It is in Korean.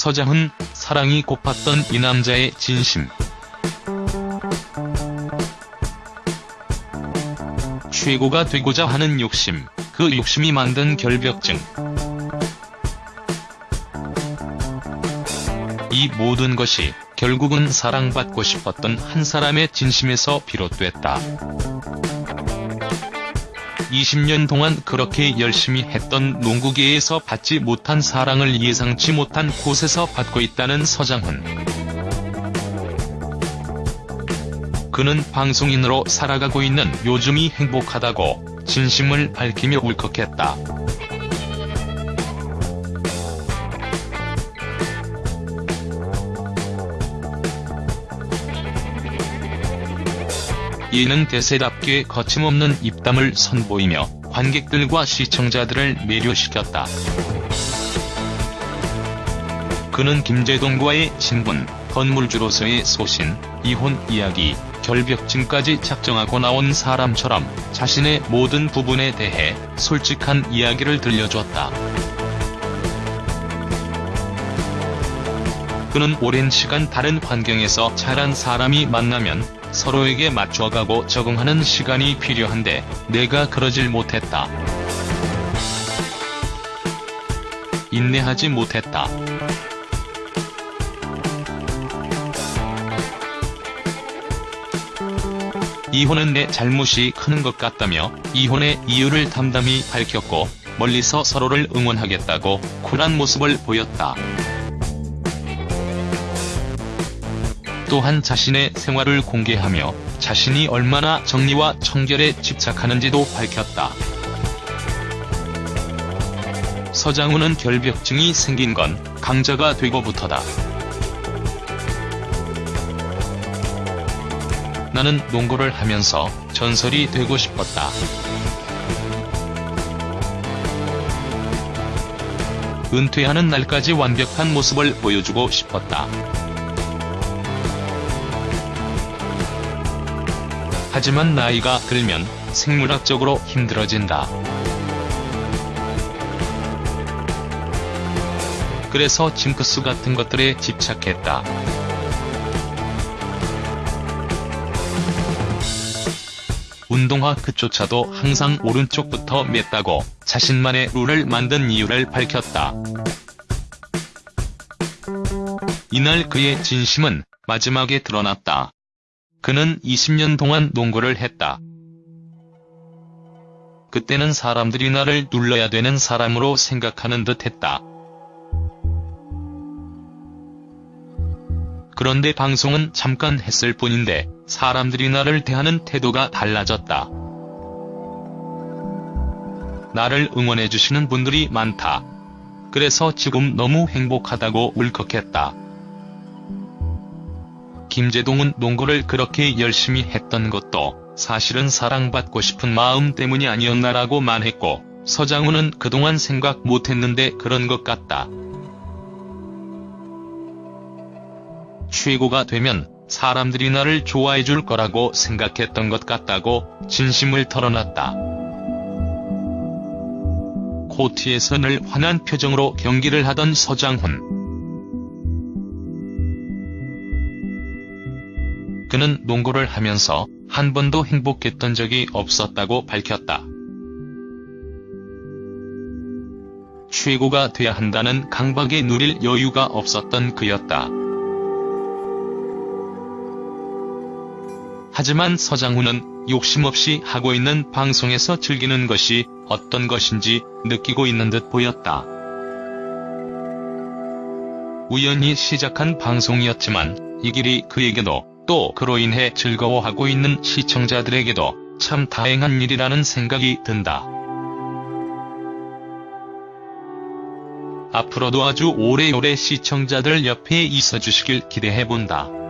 서장훈, 사랑이 고팠던 이 남자의 진심. 최고가 되고자 하는 욕심, 그 욕심이 만든 결벽증. 이 모든 것이 결국은 사랑받고 싶었던 한 사람의 진심에서 비롯됐다. 20년 동안 그렇게 열심히 했던 농구계에서 받지 못한 사랑을 예상치 못한 곳에서 받고 있다는 서장훈. 그는 방송인으로 살아가고 있는 요즘이 행복하다고 진심을 밝히며 울컥했다. 예능 대세답게 거침없는 입담을 선보이며 관객들과 시청자들을 매료시켰다. 그는 김재동과의 친분, 건물주로서의 소신, 이혼 이야기, 결벽증까지 작정하고 나온 사람처럼 자신의 모든 부분에 대해 솔직한 이야기를 들려줬다. 그는 오랜 시간 다른 환경에서 자란 사람이 만나면 서로에게 맞춰가고 적응하는 시간이 필요한데 내가 그러질 못했다. 인내하지 못했다. 이혼은 내 잘못이 큰것 같다며 이혼의 이유를 담담히 밝혔고 멀리서 서로를 응원하겠다고 쿨한 모습을 보였다. 또한 자신의 생활을 공개하며 자신이 얼마나 정리와 청결에 집착하는지도 밝혔다. 서장훈은 결벽증이 생긴 건 강자가 되고부터다. 나는 농구를 하면서 전설이 되고 싶었다. 은퇴하는 날까지 완벽한 모습을 보여주고 싶었다. 하지만 나이가 들면 생물학적으로 힘들어진다. 그래서 징크스 같은 것들에 집착했다. 운동화 끝조차도 항상 오른쪽부터 맸다고 자신만의 룰을 만든 이유를 밝혔다. 이날 그의 진심은 마지막에 드러났다. 그는 20년 동안 농구를 했다. 그때는 사람들이 나를 눌러야 되는 사람으로 생각하는 듯 했다. 그런데 방송은 잠깐 했을 뿐인데 사람들이 나를 대하는 태도가 달라졌다. 나를 응원해주시는 분들이 많다. 그래서 지금 너무 행복하다고 울컥했다. 김재동은 농구를 그렇게 열심히 했던 것도 사실은 사랑받고 싶은 마음 때문이 아니었나라고 말했고 서장훈은 그동안 생각 못했는데 그런 것 같다. 최고가 되면 사람들이 나를 좋아해줄 거라고 생각했던 것 같다고 진심을 털어놨다. 코트에서 늘 환한 표정으로 경기를 하던 서장훈. 그는 농구를 하면서 한 번도 행복했던 적이 없었다고 밝혔다. 최고가 돼야 한다는 강박에 누릴 여유가 없었던 그였다. 하지만 서장훈은 욕심 없이 하고 있는 방송에서 즐기는 것이 어떤 것인지 느끼고 있는 듯 보였다. 우연히 시작한 방송이었지만 이 길이 그에게도 또 그로 인해 즐거워하고 있는 시청자들에게도 참 다행한 일이라는 생각이 든다. 앞으로도 아주 오래오래 시청자들 옆에 있어 주시길 기대해본다.